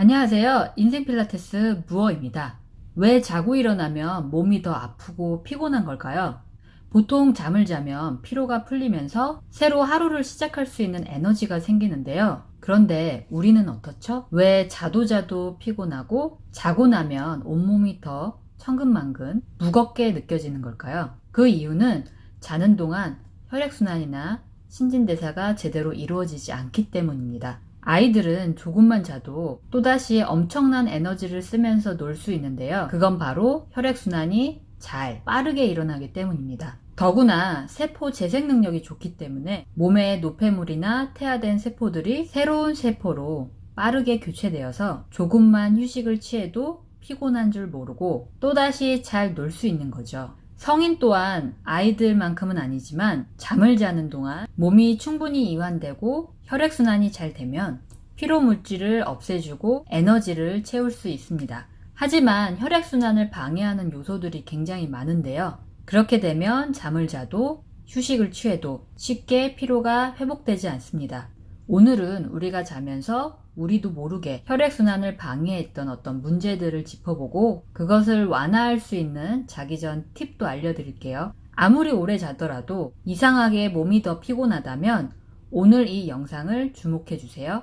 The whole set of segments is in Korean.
안녕하세요. 인생 필라테스 무어입니다. 왜 자고 일어나면 몸이 더 아프고 피곤한 걸까요? 보통 잠을 자면 피로가 풀리면서 새로 하루를 시작할 수 있는 에너지가 생기는데요. 그런데 우리는 어떻죠? 왜 자도 자도 피곤하고 자고 나면 온몸이 더 천근만근 무겁게 느껴지는 걸까요? 그 이유는 자는 동안 혈액순환이나 신진대사가 제대로 이루어지지 않기 때문입니다. 아이들은 조금만 자도 또다시 엄청난 에너지를 쓰면서 놀 수 있는데요. 그건 바로 혈액순환이 잘 빠르게 일어나기 때문입니다. 더구나 세포 재생 능력이 좋기 때문에 몸의 노폐물이나 태아된 세포들이 새로운 세포로 빠르게 교체되어서 조금만 휴식을 취해도 피곤한 줄 모르고 또다시 잘 놀 수 있는 거죠. 성인 또한 아이들만큼은 아니지만 잠을 자는 동안 몸이 충분히 이완되고 혈액순환이 잘 되면 피로 물질을 없애주고 에너지를 채울 수 있습니다. 하지만 혈액순환을 방해하는 요소들이 굉장히 많은데요. 그렇게 되면 잠을 자도 휴식을 취해도 쉽게 피로가 회복되지 않습니다. 오늘은 우리가 자면서 우리도 모르게 혈액순환을 방해했던 어떤 문제들을 짚어보고 그것을 완화할 수 있는 자기 전 팁도 알려드릴게요. 아무리 오래 자더라도 이상하게 몸이 더 피곤하다면 오늘 이 영상을 주목해 주세요.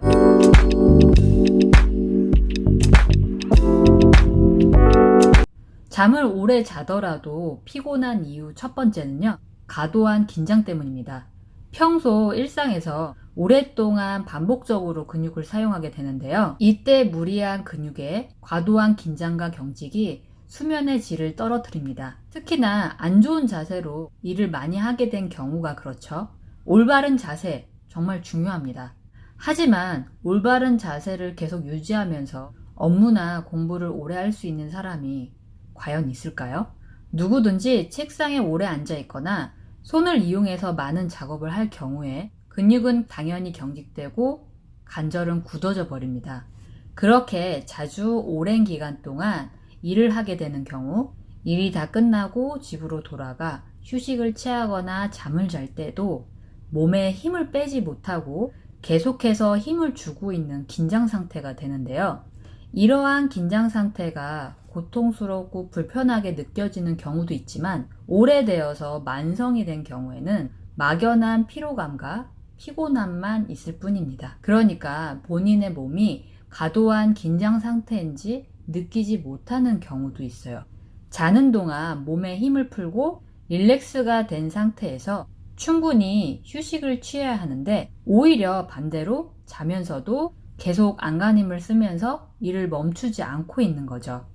잠을 오래 자더라도 피곤한 이유 첫 번째는요. 과도한 긴장 때문입니다. 평소 일상에서 오랫동안 반복적으로 근육을 사용하게 되는데요. 이때 무리한 근육에 과도한 긴장과 경직이 수면의 질을 떨어뜨립니다. 특히나 안 좋은 자세로 일을 많이 하게 된 경우가 그렇죠. 올바른 자세 정말 중요합니다. 하지만 올바른 자세를 계속 유지하면서 업무나 공부를 오래 할 수 있는 사람이 과연 있을까요? 누구든지 책상에 오래 앉아 있거나 손을 이용해서 많은 작업을 할 경우에 근육은 당연히 경직되고 관절은 굳어져 버립니다. 그렇게 자주 오랜 기간 동안 일을 하게 되는 경우 일이 다 끝나고 집으로 돌아가 휴식을 취하거나 잠을 잘 때도 몸에 힘을 빼지 못하고 계속해서 힘을 주고 있는 긴장 상태가 되는데요. 이러한 긴장 상태가 고통스럽고 불편하게 느껴지는 경우도 있지만 오래되어서 만성이 된 경우에는 막연한 피로감과 피곤함만 있을 뿐입니다. 그러니까 본인의 몸이 과도한 긴장 상태인지 느끼지 못하는 경우도 있어요. 자는 동안 몸에 힘을 풀고 릴렉스가 된 상태에서 충분히 휴식을 취해야 하는데 오히려 반대로 자면서도 계속 안간힘을 쓰면서 일을 멈추지 않고 있는 거죠.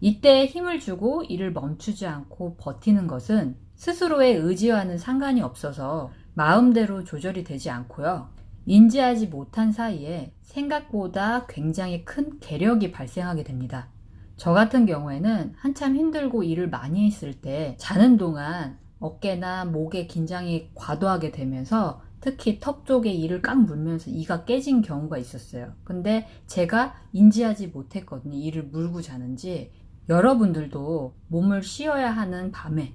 이때 힘을 주고 일을 멈추지 않고 버티는 것은 스스로의 의지와는 상관이 없어서 마음대로 조절이 되지 않고요. 인지하지 못한 사이에 생각보다 굉장히 큰 괴력이 발생하게 됩니다. 저 같은 경우에는 한참 힘들고 일을 많이 했을 때 자는 동안 어깨나 목에 긴장이 과도하게 되면서 특히 턱 쪽에 이를 꽉 물면서 이가 깨진 경우가 있었어요. 근데 제가 인지하지 못했거든요. 이를 물고 자는지. 여러분들도 몸을 쉬어야 하는 밤에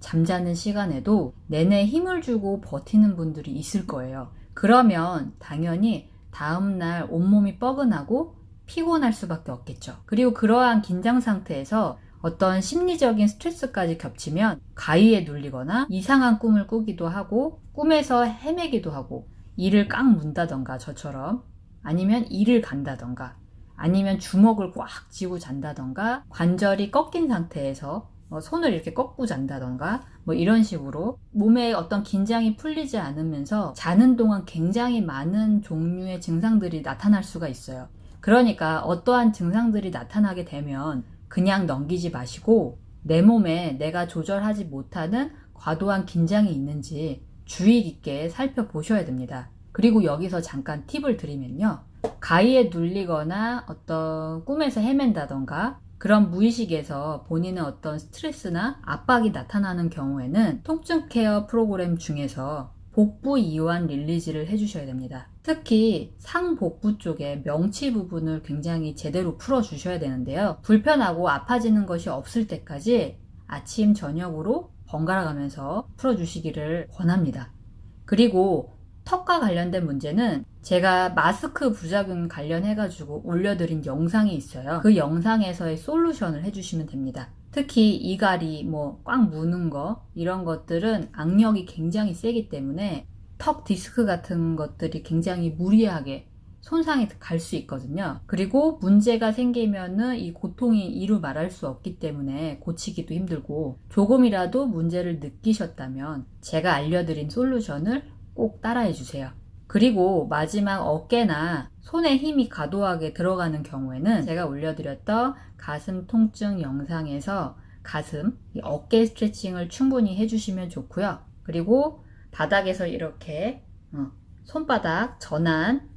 잠자는 시간에도 내내 힘을 주고 버티는 분들이 있을 거예요. 그러면 당연히 다음날 온몸이 뻐근하고 피곤할 수밖에 없겠죠. 그리고 그러한 긴장 상태에서 어떤 심리적인 스트레스까지 겹치면 가위에 눌리거나 이상한 꿈을 꾸기도 하고 꿈에서 헤매기도 하고 이를 꽉 문다던가 저처럼 아니면 이를 간다던가 아니면 주먹을 꽉 쥐고 잔다던가 관절이 꺾인 상태에서 뭐 손을 이렇게 꺾고 잔다던가 뭐 이런 식으로 몸에 어떤 긴장이 풀리지 않으면서 자는 동안 굉장히 많은 종류의 증상들이 나타날 수가 있어요. 그러니까 어떠한 증상들이 나타나게 되면 그냥 넘기지 마시고 내 몸에 내가 조절하지 못하는 과도한 긴장이 있는지 주의 깊게 살펴보셔야 됩니다. 그리고 여기서 잠깐 팁을 드리면요. 가위에 눌리거나 어떤 꿈에서 헤맨다던가 그런 무의식에서 본인의 어떤 스트레스나 압박이 나타나는 경우에는 통증 케어 프로그램 중에서 복부 이완 릴리즈를 해주셔야 됩니다. 특히 상복부 쪽에 명치 부분을 굉장히 제대로 풀어주셔야 되는데요. 불편하고 아파지는 것이 없을 때까지 아침, 저녁으로 번갈아 가면서 풀어주시기를 권합니다. 그리고 턱과 관련된 문제는 제가 마스크 부작용 관련해 가지고 올려드린 영상이 있어요. 그 영상에서의 솔루션을 해주시면 됩니다. 특히 이갈이 뭐 꽉 무는 거 이런 것들은 악력이 굉장히 세기 때문에 턱 디스크 같은 것들이 굉장히 무리하게 손상이 갈 수 있거든요. 그리고 문제가 생기면은 이 고통이 이루 말할 수 없기 때문에 고치기도 힘들고 조금이라도 문제를 느끼셨다면 제가 알려드린 솔루션을 꼭 따라해 주세요. 그리고 마지막 어깨나 손에 힘이 과도하게 들어가는 경우에는 제가 올려드렸던 가슴 통증 영상에서 가슴, 이 어깨 스트레칭을 충분히 해주시면 좋고요. 그리고 바닥에서 이렇게 어, 손바닥 전환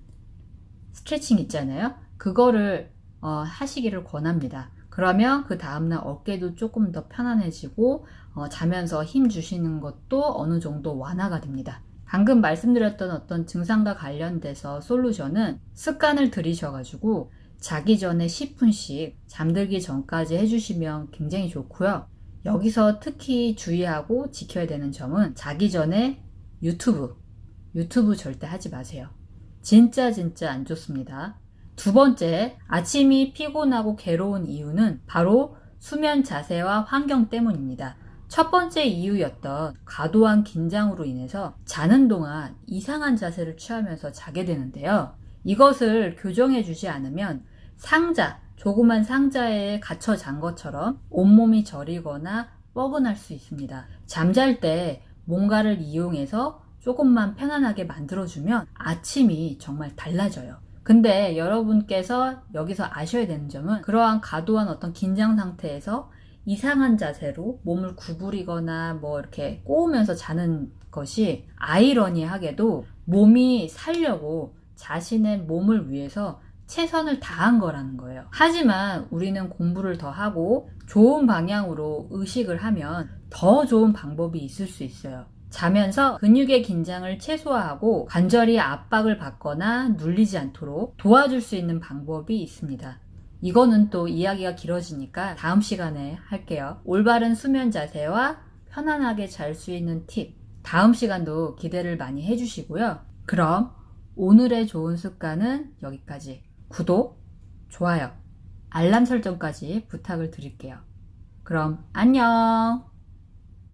스트레칭 있잖아요. 그거를 어, 하시기를 권합니다. 그러면 그 다음날 어깨도 조금 더 편안해지고 어, 자면서 힘 주시는 것도 어느 정도 완화가 됩니다. 방금 말씀드렸던 어떤 증상과 관련돼서 솔루션은 습관을 들이셔가지고 자기 전에 10분씩 잠들기 전까지 해주시면 굉장히 좋고요. 여기서 특히 주의하고 지켜야 되는 점은 자기 전에 유튜브, 유튜브 절대 하지 마세요. 진짜 진짜 안 좋습니다. 두 번째, 아침이 피곤하고 괴로운 이유는 바로 수면 자세와 환경 때문입니다. 첫 번째 이유였던 과도한 긴장으로 인해서 자는 동안 이상한 자세를 취하면서 자게 되는데요. 이것을 교정해 주지 않으면 상자, 조그만 상자에 갇혀 잔 것처럼 온몸이 저리거나 뻐근할 수 있습니다. 잠잘 때 뭔가를 이용해서 조금만 편안하게 만들어주면 아침이 정말 달라져요. 근데 여러분께서 여기서 아셔야 되는 점은 그러한 과도한 어떤 긴장 상태에서 이상한 자세로 몸을 구부리거나 뭐 이렇게 꼬우면서 자는 것이 아이러니하게도 몸이 살려고 자신의 몸을 위해서 최선을 다한 거라는 거예요. 하지만 우리는 공부를 더 하고 좋은 방향으로 의식을 하면 더 좋은 방법이 있을 수 있어요. 자면서 근육의 긴장을 최소화하고 관절이 압박을 받거나 눌리지 않도록 도와줄 수 있는 방법이 있습니다. 이거는 또 이야기가 길어지니까 다음 시간에 할게요. 올바른 수면 자세와 편안하게 잘 수 있는 팁. 다음 시간도 기대를 많이 해주시고요. 그럼 오늘의 좋은 습관은 여기까지. 구독, 좋아요, 알람 설정까지 부탁을 드릴게요. 그럼 안녕!